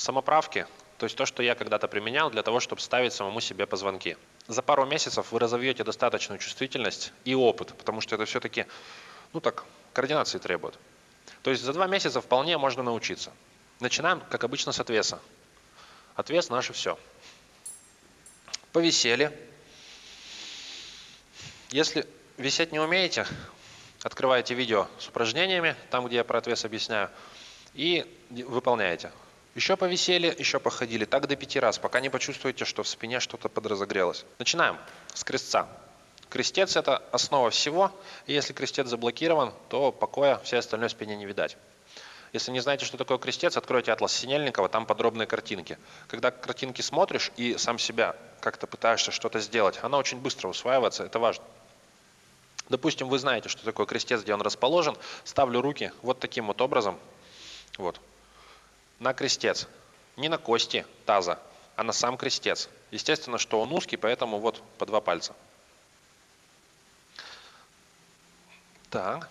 самоправки, то есть то, что я когда-то применял для того, чтобы ставить самому себе позвонки. За пару месяцев вы разовьете достаточную чувствительность и опыт, потому что это все-таки, ну так, координации требует. То есть за два месяца вполне можно научиться. Начинаем, как обычно, с отвеса. Отвес наше все. Повисели. Если висеть не умеете, открываете видео с упражнениями, там, где я про отвес объясняю, и выполняете. Еще повисели, еще походили, так до пяти раз, пока не почувствуете, что в спине что-то подразогрелось. Начинаем с крестца. Крестец – это основа всего, если крестец заблокирован, то покоя всей остальной спине не видать. Если не знаете, что такое крестец, откройте атлас Синельникова, там подробные картинки. Когда картинки смотришь и сам себя как-то пытаешься что-то сделать, она очень быстро усваивается, это важно. Допустим, вы знаете, что такое крестец, где он расположен, ставлю руки вот таким вот образом, вот, на крестец. Не на кости таза, а на сам крестец. Естественно, что он узкий, поэтому вот по два пальца. Так,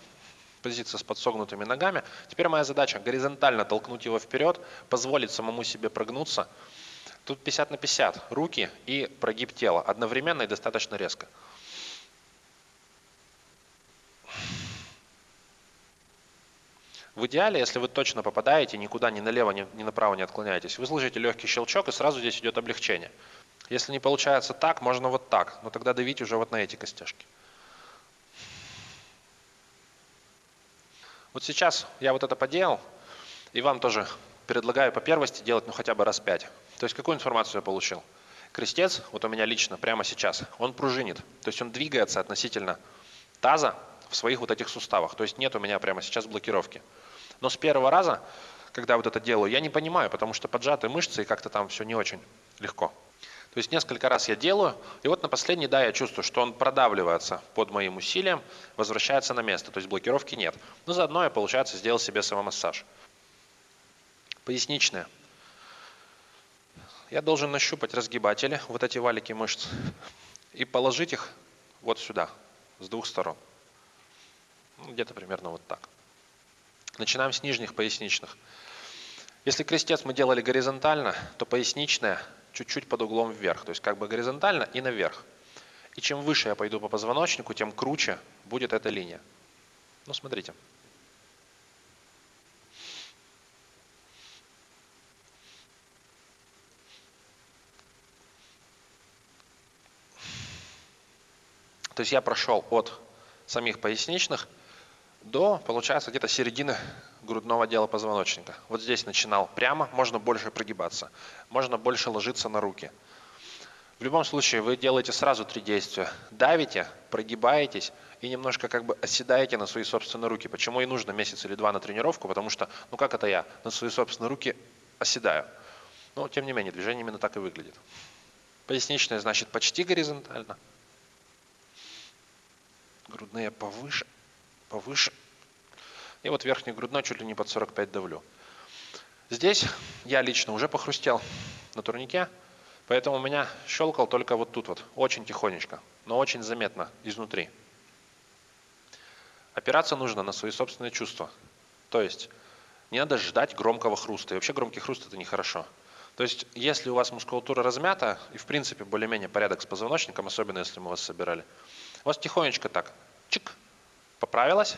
позиция с подсогнутыми ногами. Теперь моя задача горизонтально толкнуть его вперед, позволить самому себе прогнуться. Тут 50 на 50, руки и прогиб тела, одновременно и достаточно резко. В идеале, если вы точно попадаете, никуда ни налево, ни, ни направо не отклоняетесь, вы слышите легкий щелчок, и сразу здесь идет облегчение. Если не получается так, можно вот так, но тогда давить уже вот на эти костяшки. Вот сейчас я вот это поделал, и вам тоже предлагаю по первости делать ну хотя бы раз пять. То есть какую информацию я получил? Крестец, вот у меня лично прямо сейчас, он пружинит. То есть он двигается относительно таза в своих вот этих суставах. То есть нет у меня прямо сейчас блокировки. Но с первого раза, когда вот это делаю, я не понимаю, потому что поджатые мышцы и как-то там все не очень легко. То есть несколько раз я делаю, и вот на последний, да, я чувствую, что он продавливается под моим усилием, возвращается на место, то есть блокировки нет. Но заодно я, получается, сделал себе самомассаж. Поясничная. Я должен нащупать разгибатели, вот эти валики мышц, и положить их вот сюда, с двух сторон. Ну, где-то примерно вот так. Начинаем с нижних поясничных. Если крестец мы делали горизонтально, то поясничная чуть-чуть под углом вверх, то есть как бы горизонтально и наверх. И чем выше я пойду по позвоночнику, тем круче будет эта линия. Ну, смотрите. То есть я прошел от самих поясничных до, получается, где-то середины грудного отдела позвоночника. Вот здесь начинал прямо, можно больше прогибаться, можно больше ложиться на руки. В любом случае вы делаете сразу три действия. Давите, прогибаетесь и немножко как бы оседаете на свои собственные руки. Почему и нужно месяц или два на тренировку, потому что, ну как это я, на свои собственные руки оседаю. Но тем не менее, движение именно так и выглядит. Поясничная значит почти горизонтально. Грудные повыше повыше. И вот верхний грудной чуть ли не под 45 давлю. Здесь я лично уже похрустел на турнике, поэтому у меня щелкал только вот тут вот, очень тихонечко, но очень заметно изнутри. Опираться нужно на свои собственные чувства. То есть не надо ждать громкого хруста. И вообще громкий хруст это нехорошо. То есть если у вас мускулатура размята и в принципе более-менее порядок с позвоночником, особенно если мы вас собирали, у вас тихонечко так, чик, поправилась,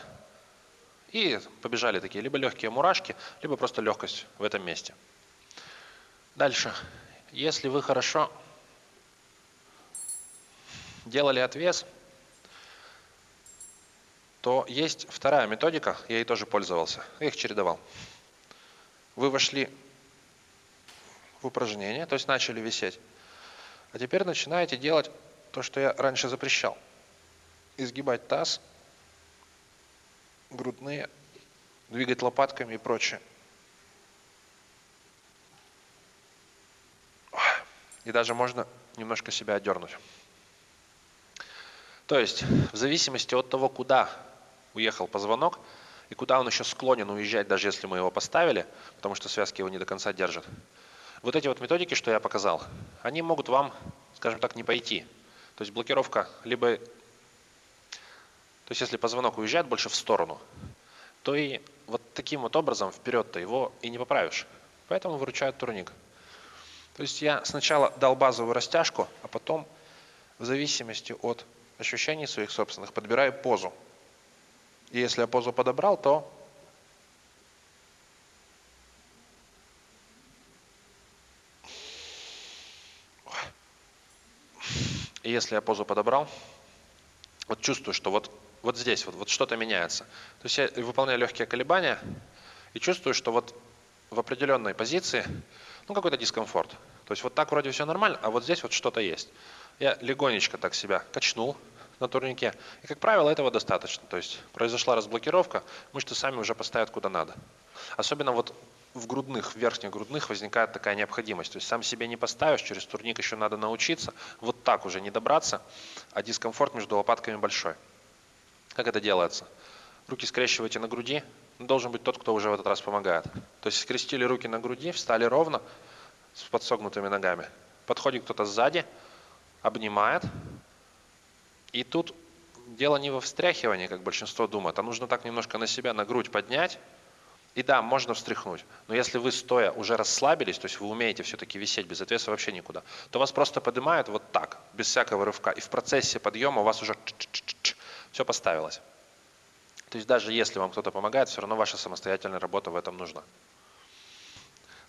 и побежали такие либо легкие мурашки, либо просто легкость в этом месте. Дальше. Если вы хорошо делали отвес, то есть вторая методика, я ей тоже пользовался, я их чередовал. Вы вошли в упражнение, то есть начали висеть, а теперь начинаете делать то, что я раньше запрещал. Изгибать таз – грудные, двигать лопатками и прочее. И даже можно немножко себя отдернуть. То есть, в зависимости от того, куда уехал позвонок, и куда он еще склонен уезжать, даже если мы его поставили, потому что связки его не до конца держат. Вот эти вот методики, что я показал, они могут вам, скажем так, не пойти. То есть блокировка либо то есть если позвонок уезжает больше в сторону, то и вот таким вот образом вперед-то его и не поправишь. Поэтому выручает турник. То есть я сначала дал базовую растяжку, а потом в зависимости от ощущений своих собственных подбираю позу. И если я позу подобрал, то И если я позу подобрал, вот чувствую, что вот, вот здесь вот, вот что-то меняется. То есть я выполняю легкие колебания и чувствую, что вот в определенной позиции, ну какой-то дискомфорт. То есть вот так вроде все нормально, а вот здесь вот что-то есть. Я легонечко так себя качнул на турнике. И, как правило, этого достаточно. То есть произошла разблокировка, мышцы сами уже поставят куда надо. Особенно вот в грудных, в верхних грудных возникает такая необходимость. То есть сам себе не поставишь, через турник еще надо научиться. Вот так уже не добраться, а дискомфорт между лопатками большой. Как это делается? Руки скрещивайте на груди. Должен быть тот, кто уже в этот раз помогает. То есть скрестили руки на груди, встали ровно, с подсогнутыми ногами. Подходит кто-то сзади, обнимает. И тут дело не во встряхивании, как большинство думает, а нужно так немножко на себя, на грудь поднять, и да, можно встряхнуть, но если вы стоя уже расслабились, то есть вы умеете все-таки висеть без отвеса вообще никуда, то вас просто поднимают вот так, без всякого рывка, и в процессе подъема у вас уже все поставилось. То есть даже если вам кто-то помогает, все равно ваша самостоятельная работа в этом нужна.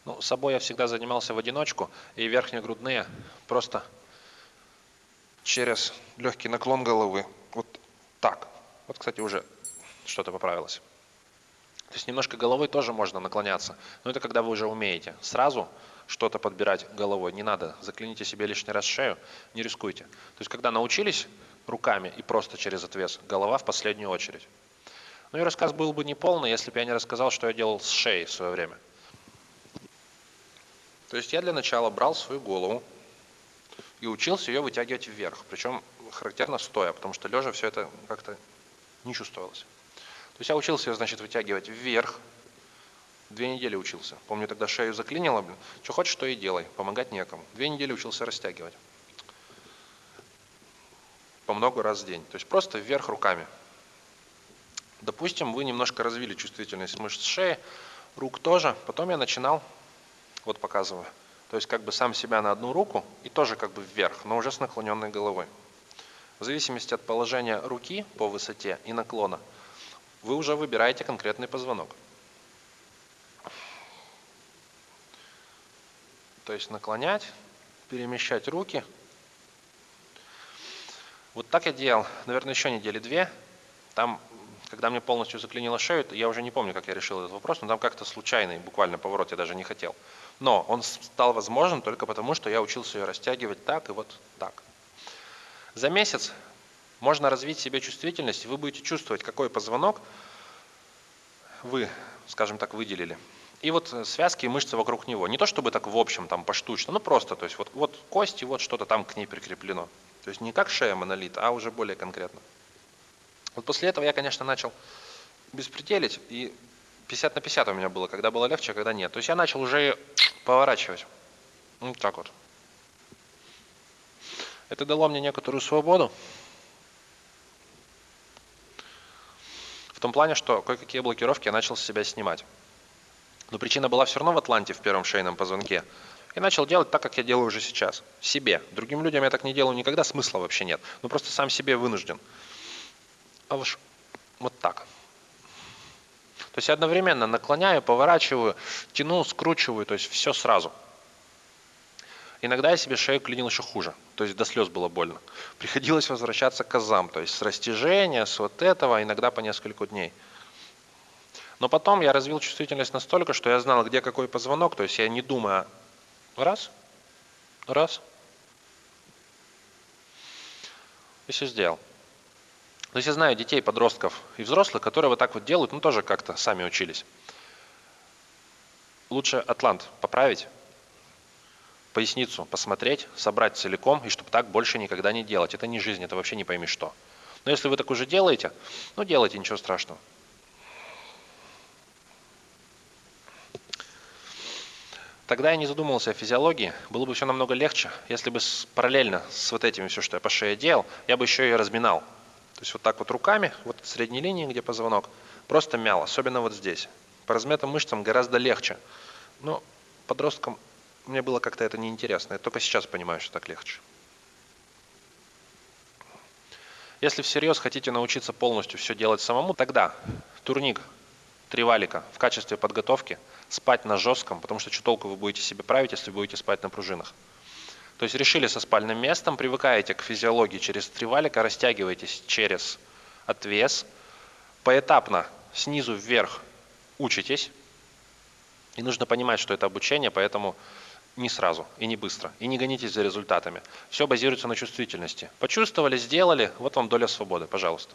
Ну, собой я всегда занимался в одиночку, и верхние грудные просто через легкий наклон головы, вот так. Вот, кстати, уже что-то поправилось. То есть немножко головой тоже можно наклоняться, но это когда вы уже умеете. Сразу что-то подбирать головой не надо, заклините себе лишний раз шею, не рискуйте. То есть когда научились руками и просто через отвес, голова в последнюю очередь. Ну и рассказ был бы неполный, если бы я не рассказал, что я делал с шеей в свое время. То есть я для начала брал свою голову и учился ее вытягивать вверх, причем характерно стоя, потому что лежа все это как-то не чувствовалось. То есть я учился ее, значит, вытягивать вверх. Две недели учился. Помню, тогда шею заклинило, блин. Что хочешь, то и делай. Помогать некому. Две недели учился растягивать. По много раз в день. То есть просто вверх руками. Допустим, вы немножко развили чувствительность мышц шеи, рук тоже. Потом я начинал, вот показываю, то есть как бы сам себя на одну руку и тоже как бы вверх, но уже с наклоненной головой. В зависимости от положения руки по высоте и наклона – вы уже выбираете конкретный позвонок. То есть наклонять, перемещать руки. Вот так я делал, наверное, еще недели две. Там, когда мне полностью заклинило шею, я уже не помню, как я решил этот вопрос, но там как-то случайный, буквально поворот я даже не хотел. Но он стал возможен только потому, что я учился ее растягивать так и вот так. За месяц можно развить себе чувствительность, и вы будете чувствовать, какой позвонок вы, скажем так, выделили. И вот связки и мышцы вокруг него. Не то чтобы так в общем, там поштучно, но просто, то есть вот, вот кости, вот что-то там к ней прикреплено. То есть не как шея монолит, а уже более конкретно. Вот после этого я, конечно, начал беспределить, и 50 на 50 у меня было, когда было легче, когда нет. То есть я начал уже поворачивать. Вот так вот. Это дало мне некоторую свободу. В том плане, что кое-какие блокировки я начал с себя снимать. Но причина была все равно в Атланте, в первом шейном позвонке. И начал делать так, как я делаю уже сейчас. Себе. Другим людям я так не делаю никогда, смысла вообще нет. Ну просто сам себе вынужден. А уж вот так. То есть я одновременно наклоняю, поворачиваю, тяну, скручиваю, то есть все сразу – Иногда я себе шею клинил еще хуже, то есть до слез было больно. Приходилось возвращаться к азам, то есть с растяжения, с вот этого, иногда по несколько дней. Но потом я развил чувствительность настолько, что я знал, где какой позвонок, то есть я не думая, раз, раз, и все сделал. То есть я знаю детей, подростков и взрослых, которые вот так вот делают, ну тоже как-то сами учились. Лучше атлант поправить, поясницу посмотреть, собрать целиком, и чтобы так больше никогда не делать. Это не жизнь, это вообще не пойми что. Но если вы так уже делаете, ну делайте, ничего страшного. Тогда я не задумывался о физиологии, было бы все намного легче, если бы параллельно с вот этим все, что я по шее делал, я бы еще и разминал. То есть вот так вот руками, вот средней линии, где позвонок, просто мял, особенно вот здесь. По размятым мышцам гораздо легче. Но подростком мне было как-то это неинтересно. Я только сейчас понимаю, что так легче. Если всерьез хотите научиться полностью все делать самому, тогда турник, три валика в качестве подготовки, спать на жестком, потому что что толку вы будете себе править, если будете спать на пружинах. То есть решили со спальным местом, привыкаете к физиологии через три валика, растягиваетесь через отвес, поэтапно снизу вверх учитесь. И нужно понимать, что это обучение, поэтому не сразу и не быстро. И не гонитесь за результатами. Все базируется на чувствительности. Почувствовали, сделали, вот вам доля свободы, пожалуйста.